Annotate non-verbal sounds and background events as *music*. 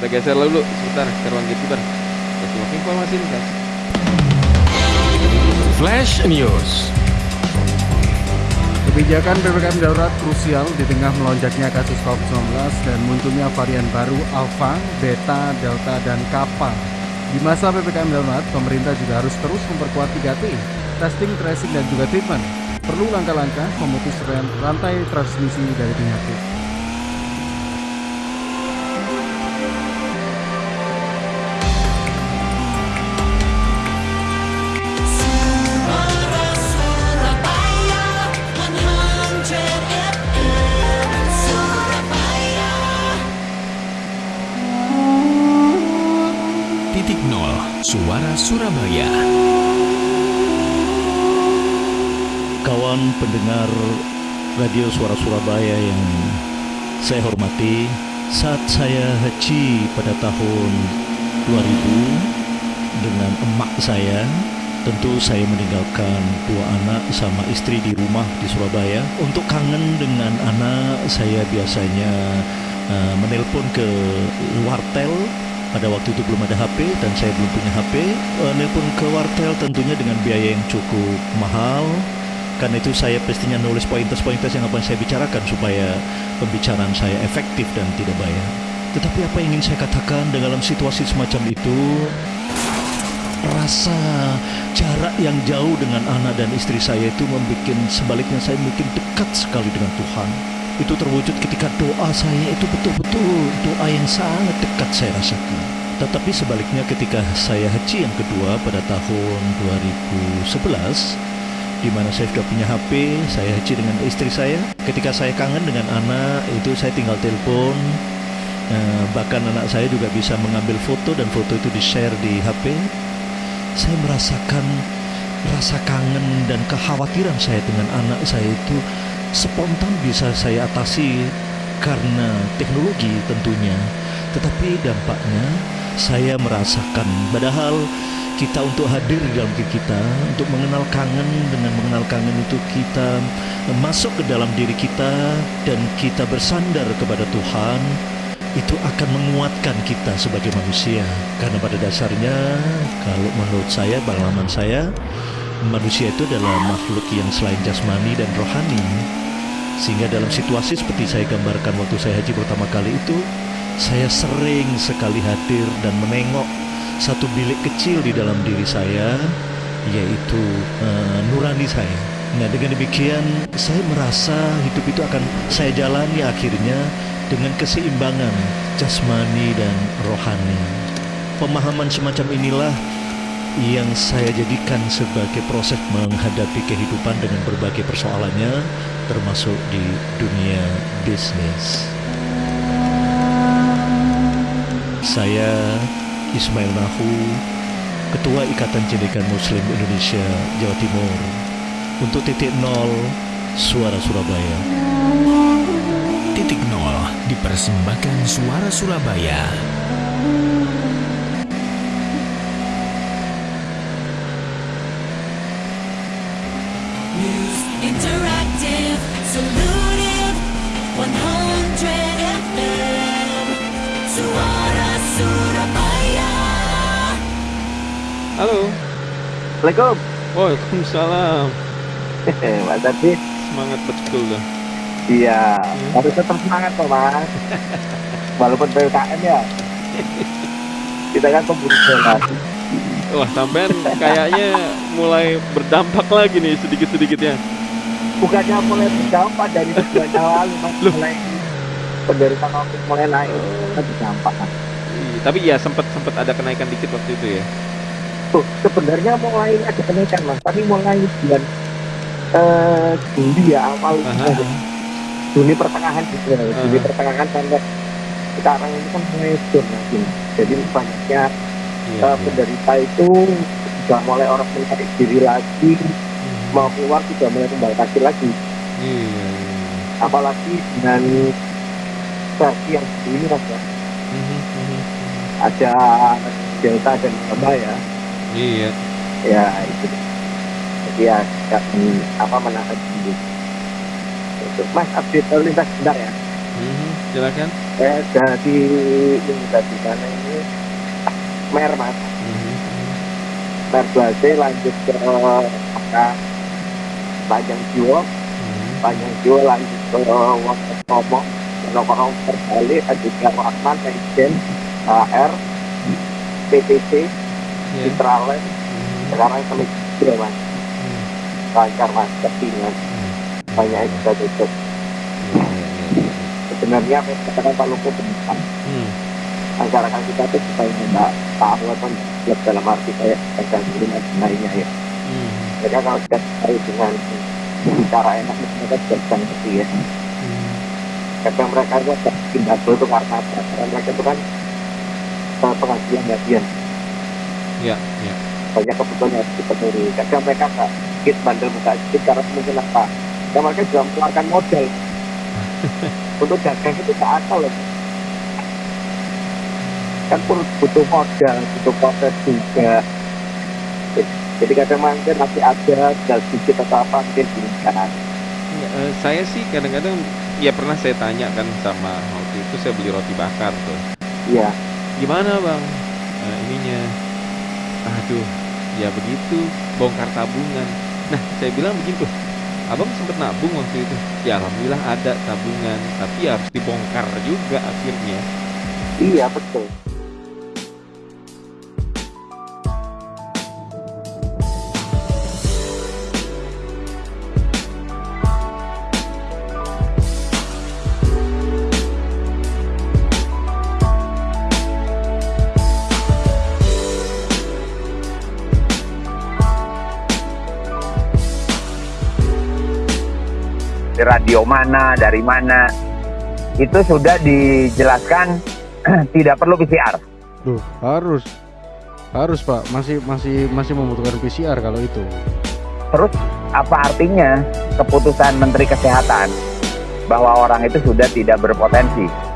Kita geser dulu sebentar ke ruang gatekeeper. Kita simak informasi ini guys. Flash News. Kebijakan PPKM darurat krusial di tengah melonjaknya kasus COVID-19 dan munculnya varian baru Alpha, Beta, Delta, dan Kappa. Di masa PPKM darurat, pemerintah juga harus terus memperkuat 3T, testing, tracing, dan juga treatment. Perlu langkah-langkah memutus rantai transmisi dari penyakit. Suara Surabaya. kawan pendengar Radio Suara Surabaya yang saya hormati, saat saya haji pada tahun 2000 dengan emak saya, tentu saya meninggalkan dua anak sama istri di rumah di Surabaya. Untuk kangen dengan anak, saya biasanya uh, menelpon ke wartel pada waktu itu belum ada HP dan saya belum punya HP. Uh, nelpon ke wartel tentunya dengan biaya yang cukup mahal karena itu saya pastinya nulis pointers-pointers yang akan saya bicarakan supaya pembicaraan saya efektif dan tidak bayar. Tetapi apa yang ingin saya katakan dalam situasi semacam itu, rasa jarak yang jauh dengan anak dan istri saya itu membuat sebaliknya saya mungkin dekat sekali dengan Tuhan. Itu terwujud ketika doa saya itu betul-betul doa yang sangat dekat saya rasakan. Tetapi sebaliknya ketika saya haji yang kedua pada tahun 2011 di mana saya sudah punya HP, saya haji dengan istri saya. Ketika saya kangen dengan anak, itu saya tinggal telepon. Eh, bahkan anak saya juga bisa mengambil foto dan foto itu di-share di HP. Saya merasakan rasa kangen dan kekhawatiran saya dengan anak saya itu spontan bisa saya atasi karena teknologi tentunya. Tetapi dampaknya saya merasakan padahal kita untuk hadir di dalam diri kita untuk mengenal kangen dengan mengenal kangen itu kita masuk ke dalam diri kita dan kita bersandar kepada Tuhan itu akan menguatkan kita sebagai manusia karena pada dasarnya kalau menurut saya pengalaman saya manusia itu adalah makhluk yang selain jasmani dan rohani sehingga dalam situasi seperti saya gambarkan waktu saya haji pertama kali itu saya sering sekali hadir dan menengok satu bilik kecil di dalam diri saya yaitu uh, nurani saya. Nah dengan demikian saya merasa hidup itu akan saya jalani akhirnya dengan keseimbangan jasmani dan rohani. Pemahaman semacam inilah yang saya jadikan sebagai proses menghadapi kehidupan dengan berbagai persoalannya termasuk di dunia bisnis. Saya Ismail Nahu, Ketua Ikatan Cendekan Muslim Indonesia Jawa Timur, untuk titik nol Suara Surabaya. Titik nol dipersembahkan Suara Surabaya. News Interactive Solutive 100 FM Suara Surabaya Halo. Assalamualaikum. Waalaikumsalam. Mas Adi. Semangat betul dah. Iya, harus tetap semangat kok Mas. *laughs* Walaupun PPKM ya. Kita kan pemburu bola. Wah, sampean kayaknya mulai berdampak lagi nih sedikit-sedikitnya. Bukannya mulai berdampak dari bulan lalu Mas. Mulai penderitaan COVID mulai naik. Kan berdampak kan. Iya, Tapi ya sempat sempat ada kenaikan dikit waktu itu ya. Tuh, sebenarnya mulai ada kenaikan Mas. Tapi mulai bulan eh Juli ya awal Aha. Juni pertengahan gitu ya. Juni Aha. pertengahan sampai sekarang itu kan mulai turun lagi. Jadi banyaknya Iya. uh, penderita itu sudah mulai orang mencari diri lagi mau keluar sudah mulai membatasi lagi Iya. iya. apalagi dengan versi yang ini mas ya Mhm, mhm. ada delta dan gamma ya Iya. ya itu jadi ya tidak men- apa menahan diri Untuk- mas update lalu lintas sebentar ya Mhm. silakan. saya jadi ini tadi ini mer mas mer 2C lanjut ke apa panjang jiwa panjang jiwa lanjut ke Wonosobo Wonosobo terbalik juga Rahman Legend HR PTC Ya. Citraland Mhm. sekarang kami juga mas lancar mas kepingan banyak yang sudah tutup Ya, ya, ya, ya. sebenarnya apa yang katakan Pak benar Hmm. masyarakat kita tuh supaya nggak tahu atau nggak dalam arti kayak pegang dan lainnya ya. Hmm. mereka kalau sudah tahu dengan cara enak mereka sudah bisa ngerti ya. Hmm. kadang mereka itu ada double itu karena karena mereka itu kan penghasilan bagian Ya, ya. banyak kebutuhan yang harus dipenuhi. Kadang mereka nggak sedikit bandel buka sedikit karena mungkin apa? Dan mereka juga mengeluarkan modal. *laughs* Untuk dagang itu nggak akal loh kan pun butuh modal butuh proses juga jadi kadang mungkin masih ada tinggal sedikit atau apa mungkin diinginkan Nggak, eh, saya sih kadang-kadang ya pernah saya tanya kan sama waktu itu saya beli roti bakar tuh. iya Gimana bang Eh, ininya? Aduh, ya begitu bongkar tabungan. Nah saya bilang begitu. Abang sempat nabung waktu itu. Ya alhamdulillah ada tabungan, tapi harus dibongkar juga akhirnya. iya betul radio mana, dari mana. Itu sudah dijelaskan *clears throat* tidak perlu PCR. Duh, harus harus Pak, masih masih masih membutuhkan PCR kalau itu. Terus apa artinya keputusan Menteri Kesehatan bahwa orang itu sudah tidak berpotensi?